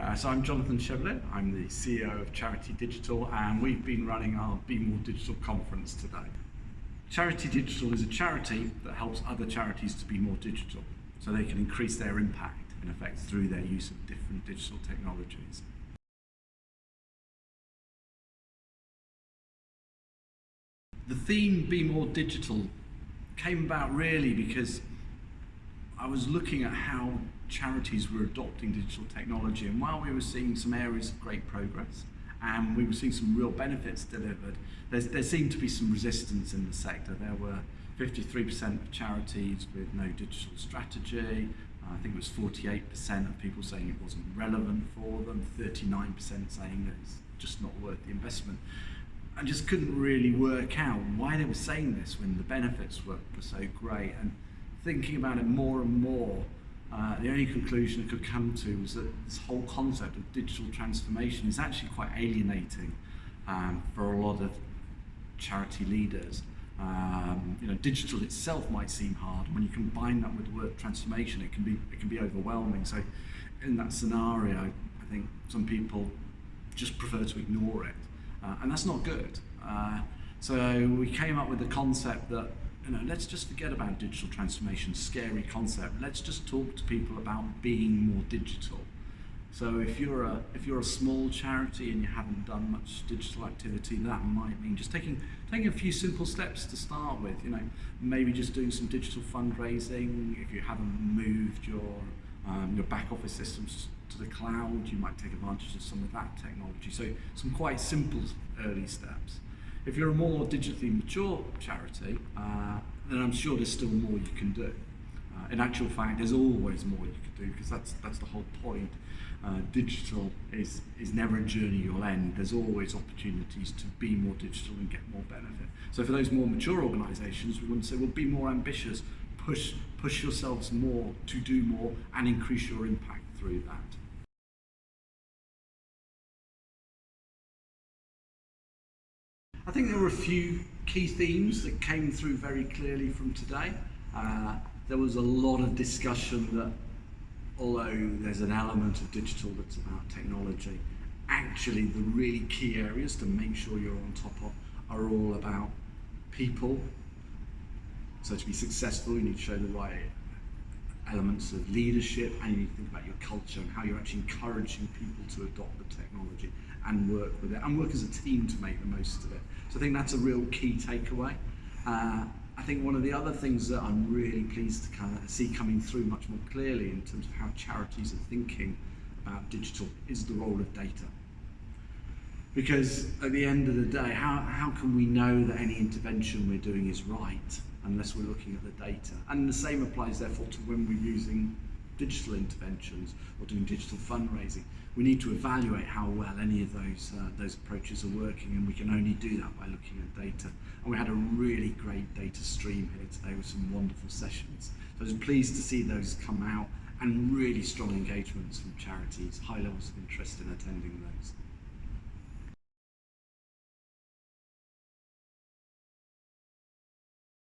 Uh, so I'm Jonathan Chevallier, I'm the CEO of Charity Digital and we've been running our Be More Digital conference today. Charity Digital is a charity that helps other charities to be more digital so they can increase their impact in effect through their use of different digital technologies. The theme Be More Digital came about really because I was looking at how charities were adopting digital technology and while we were seeing some areas of great progress and we were seeing some real benefits delivered, there seemed to be some resistance in the sector. There were 53% of charities with no digital strategy, I think it was 48% of people saying it wasn't relevant for them, 39% saying that it's just not worth the investment. I just couldn't really work out why they were saying this when the benefits were, were so great. And thinking about it more and more, uh, the only conclusion I could come to was that this whole concept of digital transformation is actually quite alienating um, for a lot of charity leaders. Um, you know, digital itself might seem hard. When you combine that with the word transformation, it can be it can be overwhelming. So, in that scenario, I think some people just prefer to ignore it, uh, and that's not good. Uh, so we came up with the concept that you know, let's just forget about digital transformation, scary concept. Let's just talk to people about being more digital. So if you're a if you're a small charity and you haven't done much digital activity, that might mean just taking taking a few simple steps to start with. You know, maybe just doing some digital fundraising. If you haven't moved your um, your back office systems to the cloud, you might take advantage of some of that technology. So some quite simple early steps. If you're a more digitally mature charity, uh, then I'm sure there's still more you can do. Uh, in actual fact, there's always more you can do because that's that's the whole point. Uh, digital is is never a journey you'll end. There's always opportunities to be more digital and get more benefit. So for those more mature organisations, we to say, well, be more ambitious, push push yourselves more to do more, and increase your impact through that. I think there were a few key themes that came through very clearly from today. Uh, there was a lot of discussion that although there's an element of digital that's about technology, actually the really key areas to make sure you're on top of are all about people. So to be successful, you need to show the right elements of leadership and you need to think about your culture and how you're actually encouraging people to adopt the technology and work with it and work as a team to make the most of it. So I think that's a real key takeaway. Uh, I think one of the other things that I'm really pleased to kind of see coming through much more clearly in terms of how charities are thinking about digital is the role of data. Because at the end of the day, how, how can we know that any intervention we're doing is right unless we're looking at the data? And the same applies therefore to when we're using digital interventions or doing digital fundraising, we need to evaluate how well any of those uh, those approaches are working and we can only do that by looking at data. And we had a really great data stream here today with some wonderful sessions. So I was pleased to see those come out and really strong engagements from charities, high levels of interest in attending those.